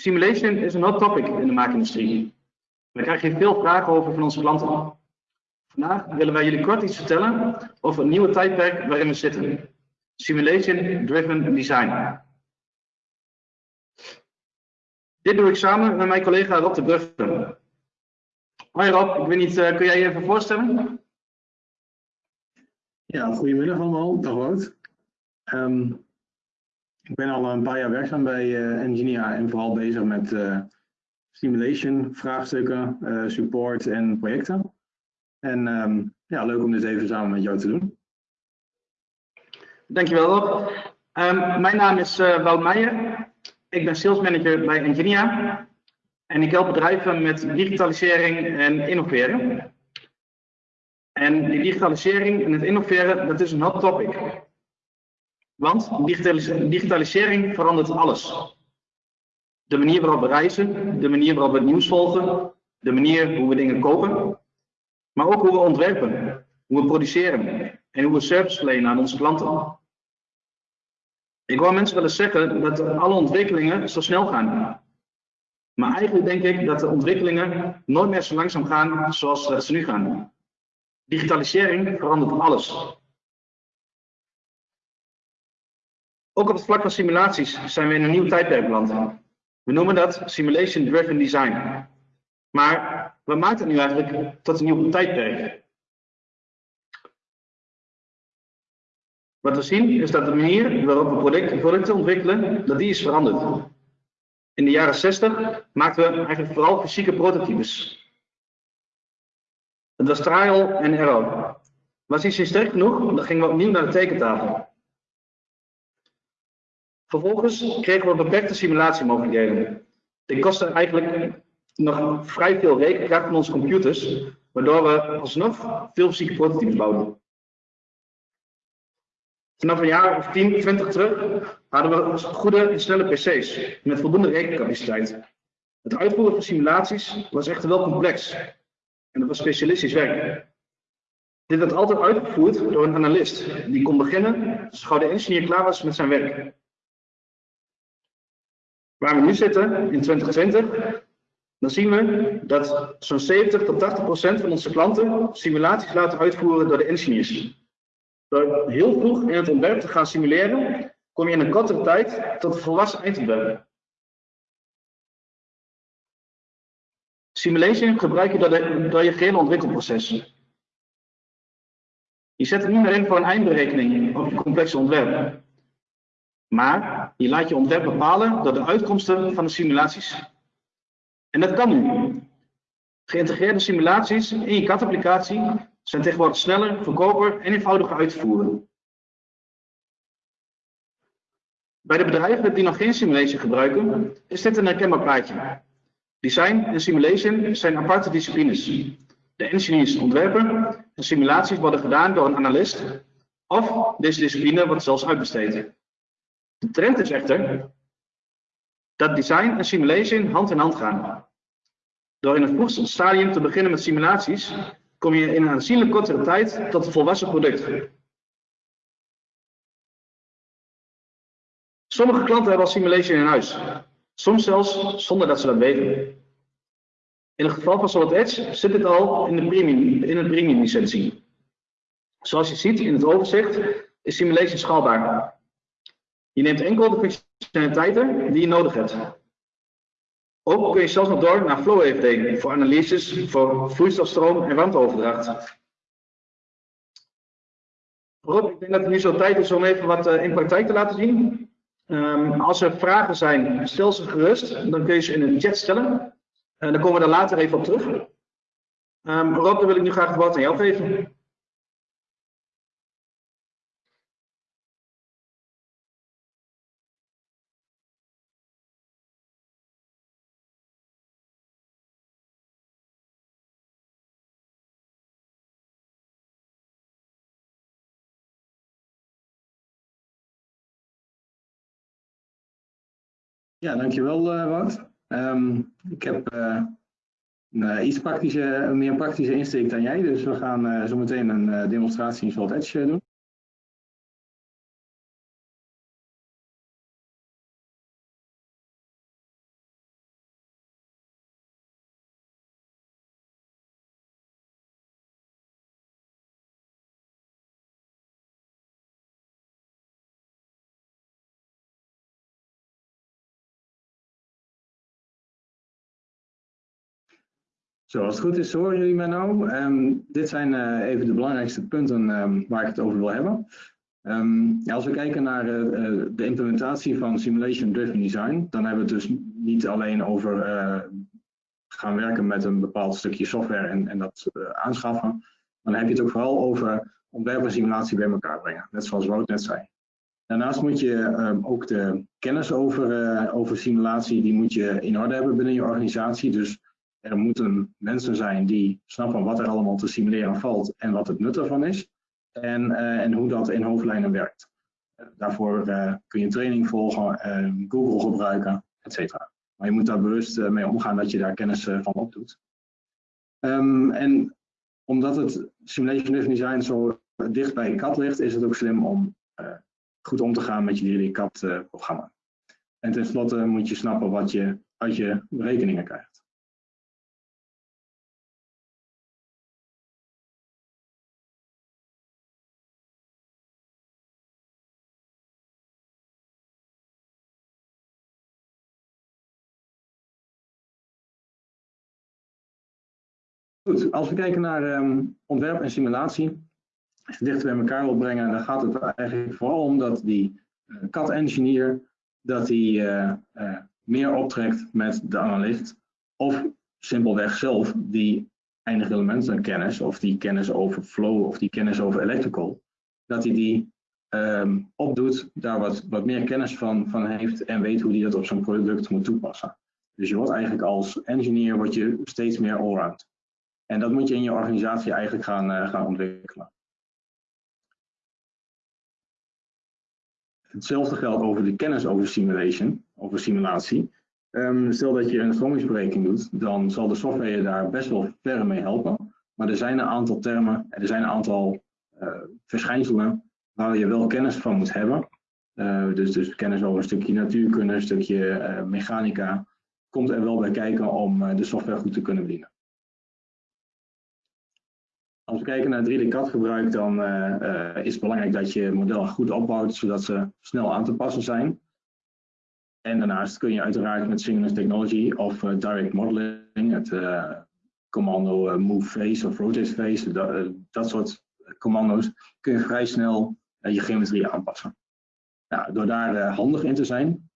Simulation is een hot topic in de maakindustrie. We krijgen hier veel vragen over van onze klanten. Vandaag willen wij jullie kort iets vertellen over een nieuwe tijdperk waarin we zitten. Simulation Driven Design. Dit doe ik samen met mijn collega Rob de Brugge. Hoi Rob, ik weet niet, uh, kun jij je even voorstellen? Ja, goedemiddag allemaal. Dag Wout. Um, ik ben al een paar jaar werkzaam bij uh, Engineer en vooral bezig met uh, simulation, vraagstukken, uh, support en projecten. En um, ja, leuk om dit even samen met jou te doen. Dankjewel Rob. Um, mijn naam is Wout Meijer. Ik ben sales manager bij Engineer. En ik help bedrijven met digitalisering en innoveren. En die digitalisering en het innoveren, dat is een hot topic. Want digitalisering verandert alles. De manier waarop we reizen, de manier waarop we het nieuws volgen, de manier hoe we dingen kopen, maar ook hoe we ontwerpen, hoe we produceren en hoe we service verlenen aan onze klanten. Ik hoor mensen wel eens zeggen dat alle ontwikkelingen zo snel gaan. Maar eigenlijk denk ik dat de ontwikkelingen nooit meer zo langzaam gaan zoals ze nu gaan. Digitalisering verandert alles. Ook op het vlak van simulaties zijn we in een nieuw tijdperk beland. We noemen dat Simulation Driven Design. Maar wat maakt het nu eigenlijk tot een nieuw tijdperk? Wat we zien is dat de manier waarop we producten, ontwikkelen, dat die is veranderd. In de jaren 60 maakten we eigenlijk vooral fysieke prototypes. Het was trial en error. Was iets niet sterk genoeg, dan gingen we opnieuw naar de tekentafel. Vervolgens kregen we beperkte simulatiemogelijkheden. Dit kostte eigenlijk nog vrij veel rekenkracht van onze computers, waardoor we alsnog veel fysieke prototypes bouwden. Vanaf een jaar of 10, 20 terug hadden we goede en snelle PC's met voldoende rekencapaciteit. Het uitvoeren van simulaties was echter wel complex en dat was specialistisch werk. Dit werd altijd uitgevoerd door een analist die kon beginnen zo de engineer klaar was met zijn werk. Waar we nu zitten, in 2020, dan zien we dat zo'n 70 tot 80 procent van onze klanten simulaties laten uitvoeren door de engineers. Door heel vroeg in het ontwerp te gaan simuleren, kom je in een kortere tijd tot een volwassen eindontwerp. Simulation gebruik je door, door je gehele ontwikkelproces. Je zet het niet meer in voor een eindberekening of je complexe ontwerp. Maar je laat je ontwerp bepalen door de uitkomsten van de simulaties. En dat kan nu. Geïntegreerde simulaties in je CAD-applicatie zijn tegenwoordig sneller, goedkoper en eenvoudiger uit te voeren. Bij de bedrijven die nog geen simulation gebruiken, is dit een herkenbaar plaatje. Design en simulation zijn aparte disciplines. De engineers ontwerpen en simulaties worden gedaan door een analist of deze discipline wordt zelfs uitbesteed. De trend is echter dat design en simulation hand in hand gaan. Door in het vroegste stadium te beginnen met simulaties, kom je in een aanzienlijk kortere tijd tot een volwassen product. Sommige klanten hebben al simulation in huis, soms zelfs zonder dat ze dat weten. In het geval van Solid Edge zit dit al in, de premium, in het premium licentie. Zoals je ziet in het overzicht is simulation schaalbaar. Je neemt enkel de functionaliteiten die je nodig hebt. Ook kun je zelfs nog door naar Flow EFD voor analyses voor vloeistofstroom en warmteoverdracht. Rob, ik denk dat het nu zo tijd is om even wat uh, in praktijk te laten zien. Um, als er vragen zijn, stel ze gerust. Dan kun je ze in de chat stellen. En dan komen we daar later even op terug. Um, Rob, dan wil ik nu graag het woord aan jou geven. Ja, dankjewel uh, Wout. Um, ik heb een iets praktische, meer praktische insteek dan jij, dus we gaan zo meteen een demonstratie in Salt Edge doen. Zo, als het goed is, horen jullie mij nou. Ehm, dit zijn uh, even de belangrijkste punten um, waar ik het over wil hebben. Um, ja, als we kijken naar uh, de implementatie van Simulation Driven Design, dan hebben we het dus niet alleen over gaan werken met een bepaald stukje software en, en dat aanschaffen, dan heb je het ook vooral over ontwerp en simulatie bij elkaar brengen, net zoals Wout net zei. Daarnaast moet je ook de kennis over, over simulatie, die moet je in orde hebben binnen je organisatie. Dus er moeten mensen zijn die snappen wat er allemaal te simuleren valt en wat het nut ervan is. En, uh, en hoe dat in hoofdlijnen werkt. Daarvoor uh, kun je training volgen, Google gebruiken, et cetera. Maar je moet daar bewust mee omgaan dat je daar kennis van opdoet. Um, en omdat het Simulation Driven Design zo dicht bij CAD ligt, is het ook slim om goed om te gaan met je jullie CAD-programma. En tenslotte moet je snappen wat je uit je berekeningen krijgt. Goed, als we kijken naar um, ontwerp en simulatie, als je dichter bij elkaar wil brengen, dan gaat het eigenlijk vooral om dat die uh, CAD-engineer dat die uh, uh, meer optrekt met de analist of simpelweg zelf die eindige elementenkennis of die kennis over flow of die kennis over electrical, dat hij die um, opdoet, daar wat, wat meer kennis van, van heeft en weet hoe hij dat op zijn product moet toepassen. Dus je wordt eigenlijk als engineer word je steeds meer allround. En dat moet je in je organisatie eigenlijk gaan, uh, gaan ontwikkelen. Hetzelfde geldt over de kennis over simulation, over simulatie. Um, stel dat je een stromingsberekening doet, dan zal de software je daar best wel ver mee helpen. Maar er zijn een aantal termen, er zijn een aantal uh, verschijnselen waar je wel kennis van moet hebben. Uh, dus, dus kennis over een stukje natuurkunde, een stukje mechanica, komt er wel bij kijken om de software goed te kunnen bedienen. We kijken naar 3D-CAD gebruik, dan uh, is het belangrijk dat je modellen goed opbouwt, zodat ze snel aan te passen zijn. En daarnaast kun je uiteraard met Synchronous Technology of uh, Direct Modeling, het commando Move Face of Rotate Face, dat, dat soort commando's, kun je vrij snel je geometrie aanpassen. Nou, door daar handig in te zijn,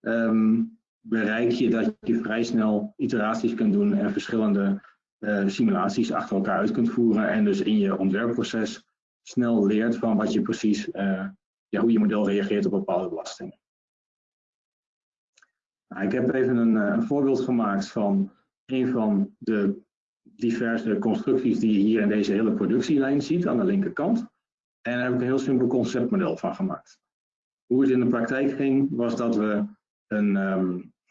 um, bereik je dat je vrij snel iteraties kunt doen en verschillende simulaties achter elkaar uit kunt voeren en dus in je ontwerpproces snel leert van wat je precies, uh, ja, hoe je model reageert op bepaalde belastingen. Nou, ik heb even een, eh, een, voorbeeld gemaakt van een van de diverse constructies die je hier in deze hele productielijn ziet aan de linkerkant. En daar heb ik een heel simpel conceptmodel van gemaakt. Hoe het in de praktijk ging, was dat we een,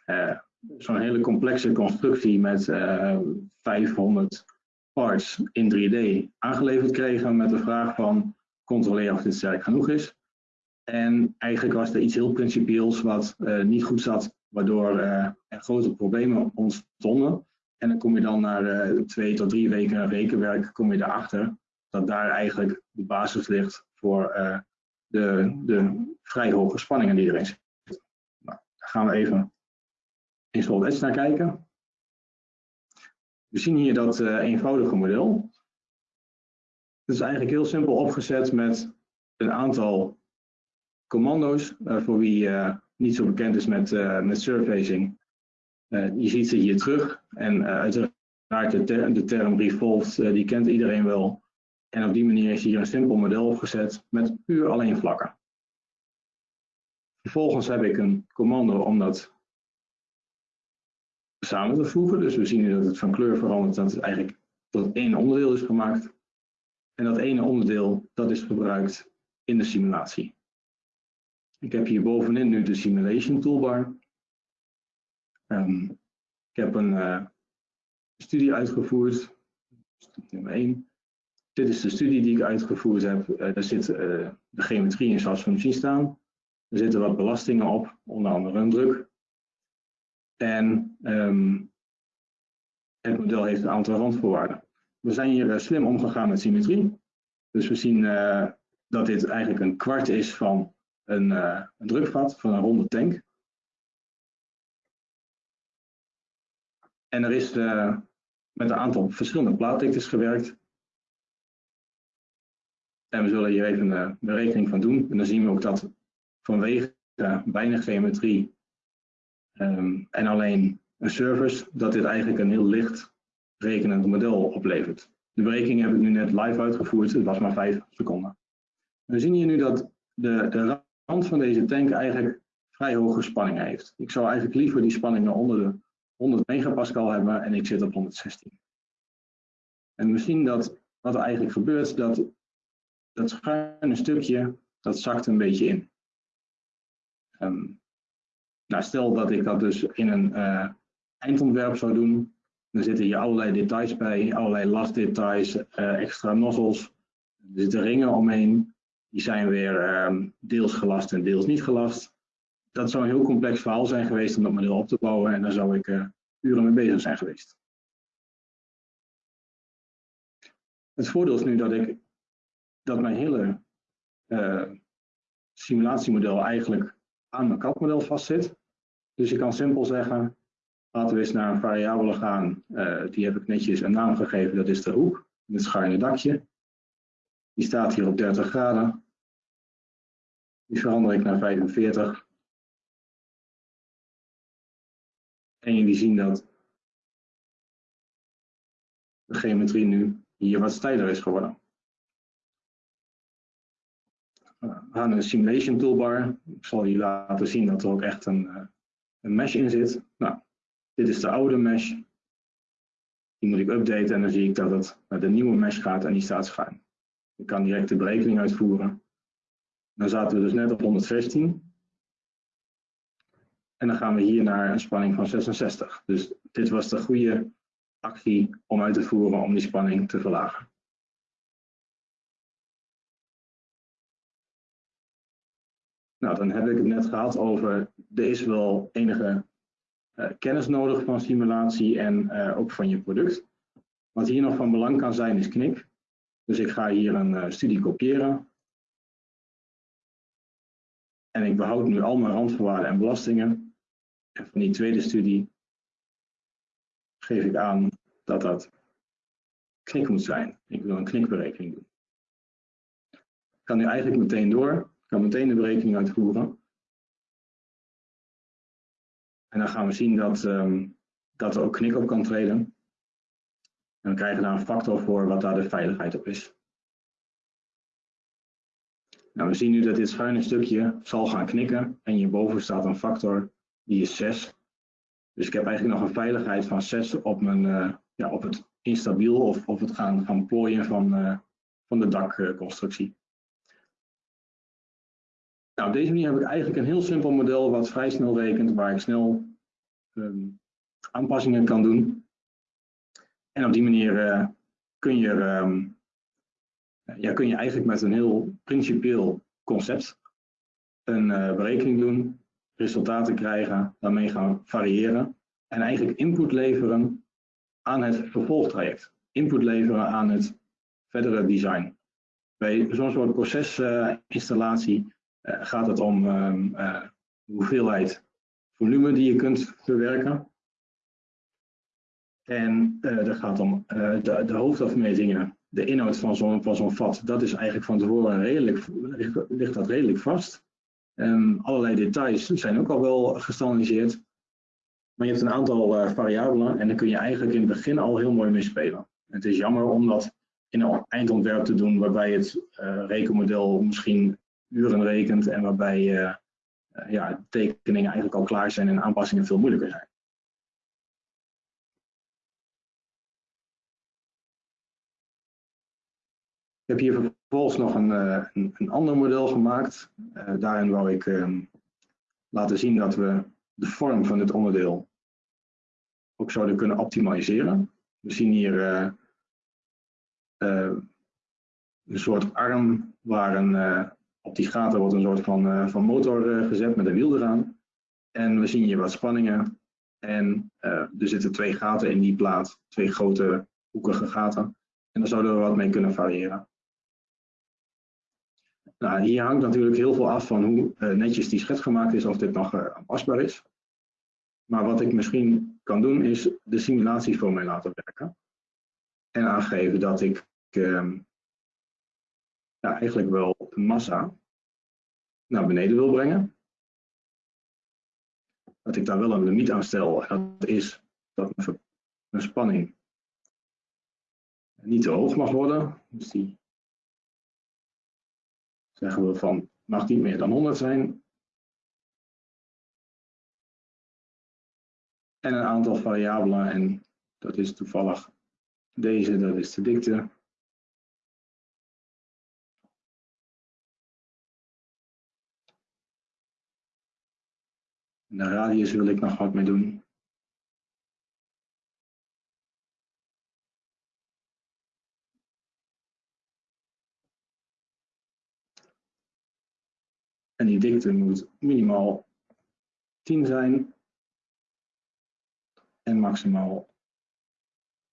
uh, zo'n hele complexe constructie met uh, 500 parts in 3D aangeleverd kregen met de vraag van controleer of dit sterk genoeg is. En eigenlijk was er iets heel principieels wat uh, niet goed zat, waardoor uh, er grote problemen ontstonden. En dan kom je dan na twee tot drie weken rekenwerk, kom je erachter dat daar eigenlijk de basis ligt voor de, de vrij hoge spanningen die erin zitten. Nou, gaan we even in Edge naar kijken. We zien hier dat uh, eenvoudige model. Het is eigenlijk heel simpel opgezet met een aantal commando's. Uh, voor wie uh, niet zo bekend is met, met surfacing. je ziet ze hier terug. En uiteraard de, de term revolved, die kent iedereen wel. En op die manier is hier een simpel model opgezet met puur alleen vlakken. Vervolgens heb ik een commando om dat samen te voegen. Dus we zien nu dat het van kleur verandert, dat het eigenlijk tot één onderdeel is gemaakt. En dat ene onderdeel, dat is gebruikt in de simulatie. Ik heb hier bovenin nu de simulation toolbar. Um, ik heb een uh, studie uitgevoerd, nummer 1. Dit is de studie die ik uitgevoerd heb. Uh, daar zit uh, de geometrie in zoals we hem zien staan. Er zitten wat belastingen op, onder andere een druk. En um, het model heeft een aantal randvoorwaarden. We zijn hier uh, slim omgegaan met symmetrie. Dus we zien uh, dat dit eigenlijk een kwart is van een, uh, een drukvat, van een ronde tank. En er is met een aantal verschillende plaatdiktes gewerkt. En we zullen hier even een berekening van doen. En dan zien we ook dat vanwege weinig geometrie um, en alleen een service, dat dit eigenlijk een heel licht rekenend model oplevert. De berekening heb ik nu net live uitgevoerd, het was maar 5 seconden. We zien hier nu dat de, de rand van deze tank eigenlijk vrij hoge spanningen heeft. Ik zou eigenlijk liever die spanningen onder de 100 megapascal hebben en ik zit op 116. En we zien dat wat er eigenlijk gebeurt, dat dat schuine stukje, dat zakt een beetje in. Um, nou, stel dat ik dat dus in een uh, eindontwerp zou doen, dan zitten hier allerlei details bij, allerlei lastdetails, uh, extra nozzels, er zitten ringen omheen, die zijn weer um, deels gelast en deels niet gelast. Dat zou een heel complex verhaal zijn geweest om dat model op te bouwen en daar zou ik uh, uren mee bezig zijn geweest. Het voordeel is nu dat ik dat mijn hele simulatiemodel eigenlijk aan mijn CAD-model vastzit. Dus ik kan simpel zeggen, laten we eens naar een variabele gaan. Uh, die heb ik netjes een naam gegeven, dat is de hoek, het schuine dakje. Die staat hier op 30 graden. Die verander ik naar 45. En jullie zien dat de geometrie nu hier wat steiler is geworden. We gaan een simulation toolbar. Ik zal je laten zien dat er ook echt een, eh, een mesh in zit. Nou, dit is de oude mesh. Die moet ik updaten en dan zie ik dat het naar de nieuwe mesh gaat en die staat schuin. Ik kan direct de berekening uitvoeren. Dan zaten we dus net op 116. En dan gaan we hier naar een spanning van 66. Dus dit was de goede actie om uit te voeren om die spanning te verlagen. Nou, dan heb ik het net gehad over, er is wel enige uh, kennis nodig van simulatie en uh, ook van je product. Wat hier nog van belang kan zijn is knik. Dus ik ga hier een uh, studie kopiëren. En ik behoud nu al mijn randvoorwaarden en belastingen. En van die tweede studie geef ik aan dat dat knik moet zijn. Ik wil een knikberekening doen. Ik kan nu eigenlijk meteen door kan meteen de berekening uitvoeren. En dan gaan we zien dat, um, dat er ook knik op kan treden. En we krijgen daar een factor voor wat daar de veiligheid op is. Nou, we zien nu dat dit schuine stukje zal gaan knikken en hierboven staat een factor die is 6. Dus ik heb eigenlijk nog een veiligheid van 6 op, mijn, uh, ja, op het instabiel of, of het gaan, gaan plooien van, uh, van de dakconstructie. Nou, op deze manier heb ik eigenlijk een heel simpel model wat vrij snel rekent, waar ik snel um, aanpassingen kan doen. En op die manier uh, kun, je, um, ja, kun je eigenlijk met een heel principieel concept een uh, berekening doen, resultaten krijgen, daarmee gaan variëren en eigenlijk input leveren aan het vervolgtraject. Input leveren aan het verdere design. Bij zo'n soort procesinstallatie eh, gaat het om um, hoeveelheid volume die je kunt verwerken. En uh, gaat om de, de, hoofdafmetingen, de inhoud van zo'n zo'n vat. Dat is eigenlijk van tevoren redelijk, ligt, dat redelijk vast. Um, allerlei details zijn ook al wel gestandardiseerd. Maar je hebt een aantal variabelen en daar kun je eigenlijk in het begin al heel mooi mee spelen. Het is jammer om dat in een eindontwerp te doen waarbij het rekenmodel misschien uren rekent en waarbij uh, ja, tekeningen eigenlijk al klaar zijn en aanpassingen veel moeilijker zijn. Ik heb hier vervolgens nog een, uh, een, een, ander model gemaakt. Daarin wou ik uh, laten zien dat we de vorm van dit onderdeel ook zouden kunnen optimaliseren. We zien hier een soort arm waar een, op die gaten wordt een soort van, uh, van motor uh, gezet met een wiel eraan. En we zien hier wat spanningen. En uh, er zitten twee gaten in die plaat, twee grote hoekige gaten. En daar zouden we wat mee kunnen variëren. Nou, hier hangt natuurlijk heel veel af van hoe netjes die schets gemaakt is, of dit nog aanpasbaar is. Maar wat ik misschien kan doen, is de simulaties voor mij laten werken. en aangeven dat ik ehm, ja, eigenlijk wel de massa naar beneden wil brengen. Dat ik daar wel een limiet aan stel. Dat is dat mijn spanning niet te hoog mag worden. Dus die zeggen we van mag niet meer dan 100 zijn. En een aantal variabelen en dat is toevallig deze, dat is de dikte. En de radius wil ik nog wat mee doen. En die dikte moet minimaal 10 zijn en maximaal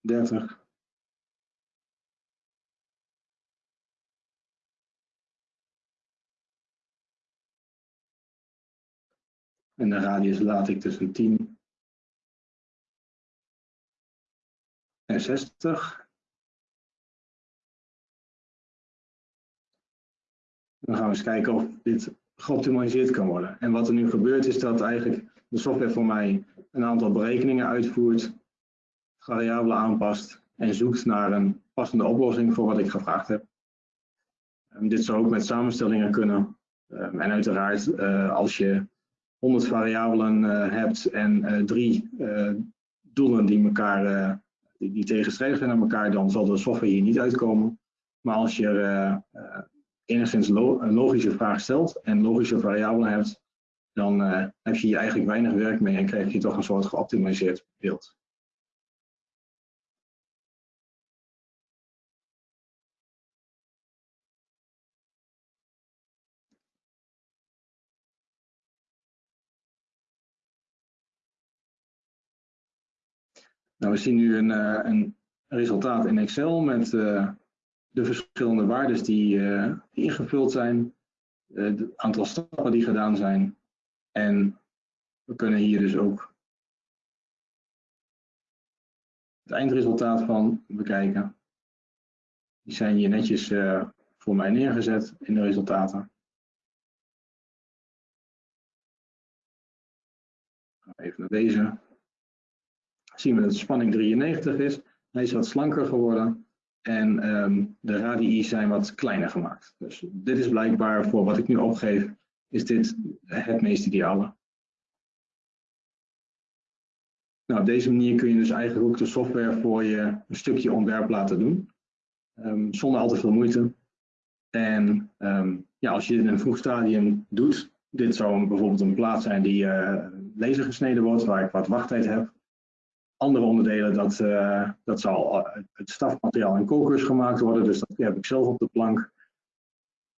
30. En de radius laat ik tussen 10 en 60. Dan gaan we eens kijken of dit geoptimaliseerd kan worden. En wat er nu gebeurt is dat eigenlijk de software voor mij een aantal berekeningen uitvoert, variabelen aanpast en zoekt naar een passende oplossing voor wat ik gevraagd heb. En dit zou ook met samenstellingen kunnen. Ehm, en uiteraard, uh, als je 100 variabelen uh, hebt en uh, drie doelen die, elkaar, die, tegenstrijdig zijn aan elkaar, dan zal de software hier niet uitkomen. Maar als je enigszins een logische vraag stelt en logische variabelen hebt, dan heb je hier eigenlijk weinig werk mee en krijg je toch een soort geoptimaliseerd beeld. Nou, we zien nu een, uh, een resultaat in Excel met uh, de verschillende waarden die, uh, ingevuld zijn, het aantal stappen die gedaan zijn. En we kunnen hier dus ook het eindresultaat van bekijken. Die zijn hier netjes voor mij neergezet in de resultaten. Even naar deze. Zien we dat spanning 93 is. Hij is wat slanker geworden. En um, de radii zijn wat kleiner gemaakt. Dus dit is blijkbaar voor wat ik nu opgeef, is dit het meest ideale. Nou, op deze manier kun je dus eigenlijk ook de software voor je een stukje ontwerp laten doen. Um, zonder al te veel moeite. En um, ja, als je dit in een vroeg stadium doet, dit zou bijvoorbeeld een plaat zijn die uh, gesneden wordt, waar ik wat wachttijd heb andere onderdelen, dat, uh, dat zal het stafmateriaal en kokers gemaakt worden. Dus dat heb ik zelf op de plank.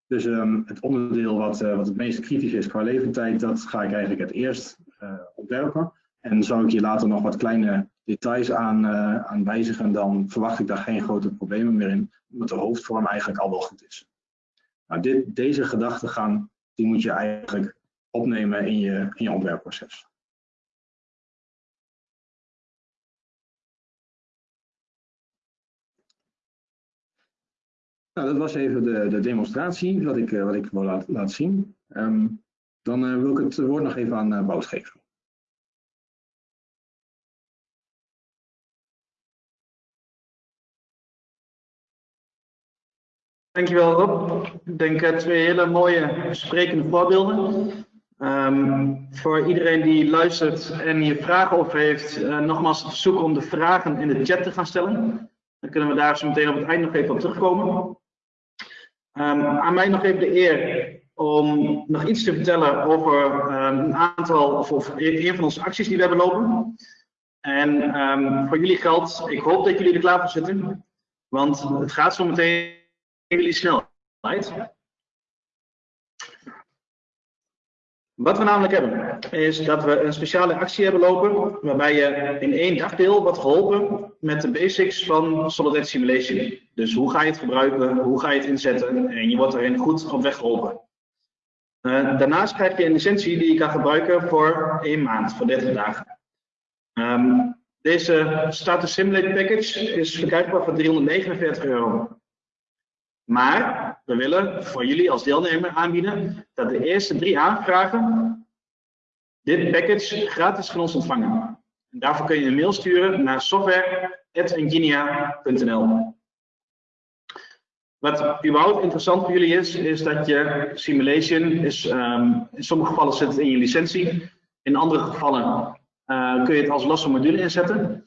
Dus um, het onderdeel wat, uh, wat het meest kritisch is qua leeftijd, dat ga ik eigenlijk het eerst ontwerpen. En zou ik hier later nog wat kleine details aan, aan wijzigen, dan verwacht ik daar geen grote problemen meer in, omdat de hoofdvorm eigenlijk al wel goed is. Nou, dit, deze gedachtegang, die moet je eigenlijk opnemen in je, in je ontwerpproces. Nou, dat was even de, de demonstratie wat ik, uh, wat ik wil laat, zien. Um, dan uh, wil ik het woord nog even aan uh, Bout geven. Dankjewel Rob. Ik denk twee hele mooie sprekende voorbeelden. Um, voor iedereen die luistert en hier vragen over heeft, nogmaals het verzoek om de vragen in de chat te gaan stellen. Dan kunnen we daar zo meteen op het eind nog even op terugkomen. Um, aan mij nog even de eer om nog iets te vertellen over um, een aantal, of, of een van onze acties die we hebben lopen. En um, voor jullie geldt, ik hoop dat jullie er klaar voor zitten, want het gaat zo meteen jullie snelheid. Wat we namelijk hebben, is dat we een speciale actie hebben lopen, waarbij je in één dagdeel wordt geholpen met de basics van Solidity Simulation. Dus hoe ga je het gebruiken, hoe ga je het inzetten en je wordt erin goed op weg geholpen. Uh, daarnaast krijg je een licentie die je kan gebruiken voor één maand, voor 30 dagen. Um, Deze Status Simulate Package is verkrijgbaar voor 349 euro. Maar we willen voor jullie als deelnemer aanbieden dat de eerste drie aanvragen dit package gratis van ons ontvangen. En daarvoor kun je een mail sturen naar software.engineer.nl. Wat überhaupt interessant voor jullie is, is dat je simulation is, um, in sommige gevallen zit het in je licentie, in andere gevallen uh, kun je het als losse module inzetten.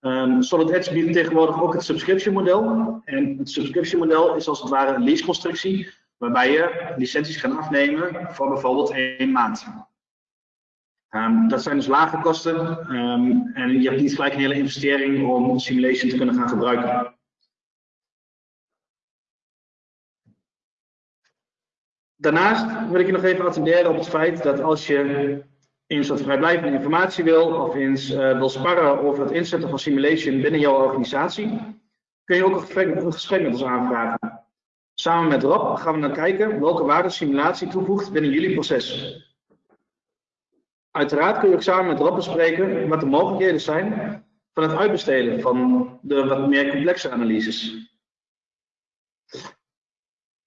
Um, Solid Edge biedt tegenwoordig ook het subscription model. En het subscription model is als het ware een leaseconstructie, waarbij je licenties gaat afnemen voor bijvoorbeeld één maand. Um, dat zijn dus lage kosten um, en je hebt niet gelijk een hele investering om simulation te kunnen gaan gebruiken. Daarnaast wil ik je nog even attenderen op het feit dat als je wat vrijblijvende informatie wil of eens uh, wil sparren over het inzetten van simulation binnen jouw organisatie, kun je ook een gesprek met ons aanvragen. Samen met Rob gaan we dan kijken welke waarde simulatie toevoegt binnen jullie proces. Uiteraard kun je ook samen met Rob bespreken wat de mogelijkheden zijn van het uitbesteden van de wat meer complexe analyses.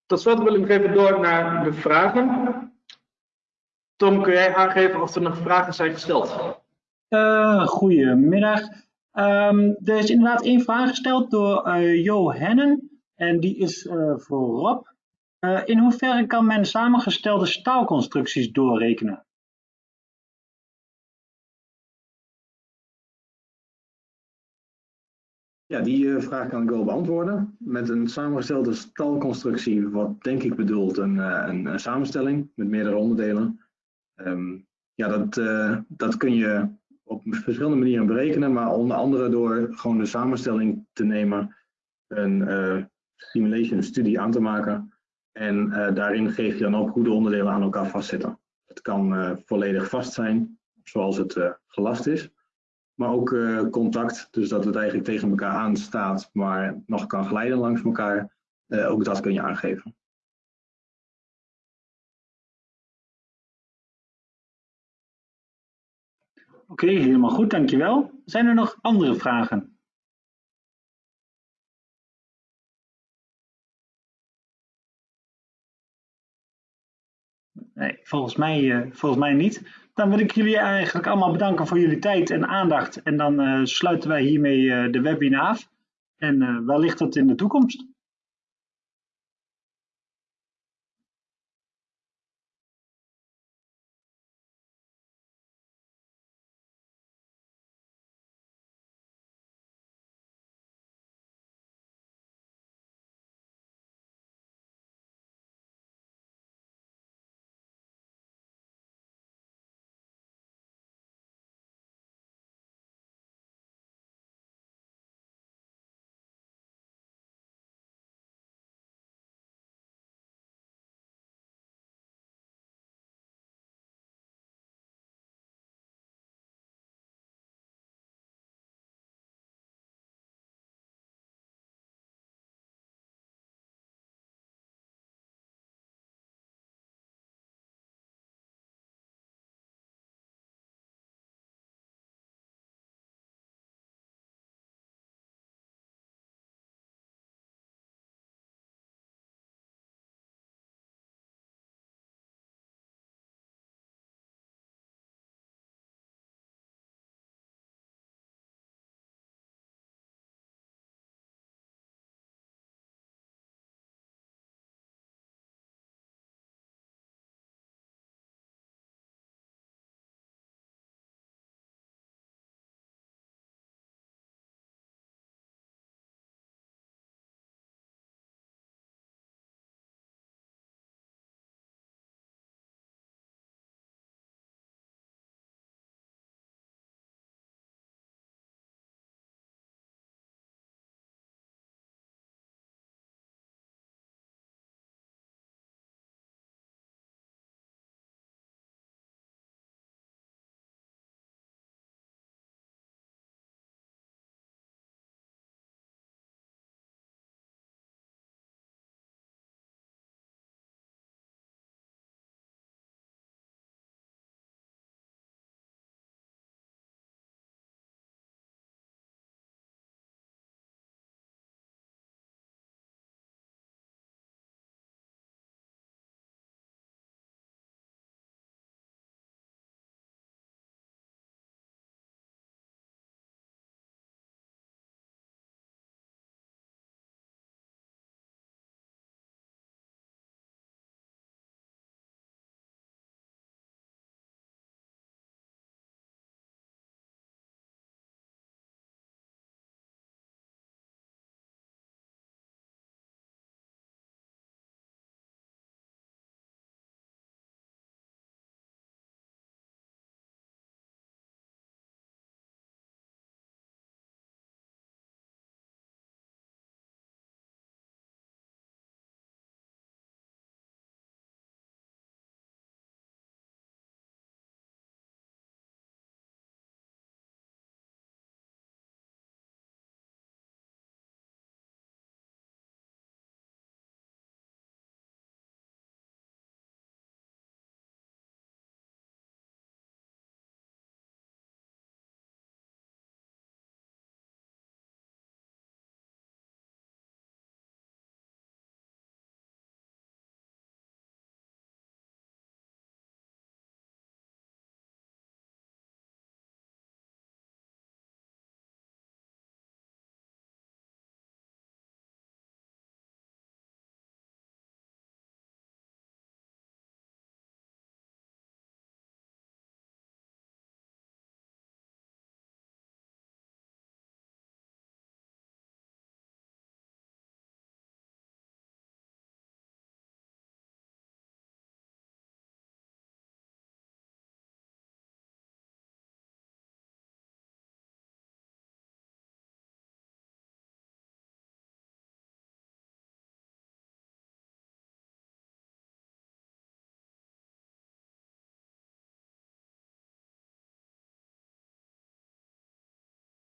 Tot slot wil ik even door naar de vragen. Tom, kun jij aangeven of er nog vragen zijn gesteld? Uh, goedemiddag. Um, er is inderdaad één vraag gesteld door uh, Jo Hennen. En die is uh, voor Rob. in hoeverre kan men samengestelde staalconstructies doorrekenen? Ja, die vraag kan ik wel beantwoorden. Met een samengestelde stalconstructie, wat denk ik bedoelt een, een, een samenstelling met meerdere onderdelen. Um, ja, dat, uh, dat kun je op verschillende manieren berekenen, maar onder andere door gewoon de samenstelling te nemen, een uh, simulation studie aan te maken en uh, daarin geef je dan ook hoe de onderdelen aan elkaar vastzitten. Het kan volledig vast zijn, zoals het gelast is, maar ook contact, dus dat het eigenlijk tegen elkaar aanstaat, maar nog kan glijden langs elkaar. ook dat kun je aangeven. Oké, helemaal goed, dankjewel. Zijn er nog andere vragen? Nee, volgens mij, uh, volgens mij niet. Dan wil ik jullie eigenlijk allemaal bedanken voor jullie tijd en aandacht. En dan uh, sluiten wij hiermee uh, de webinar af. En wellicht tot in de toekomst.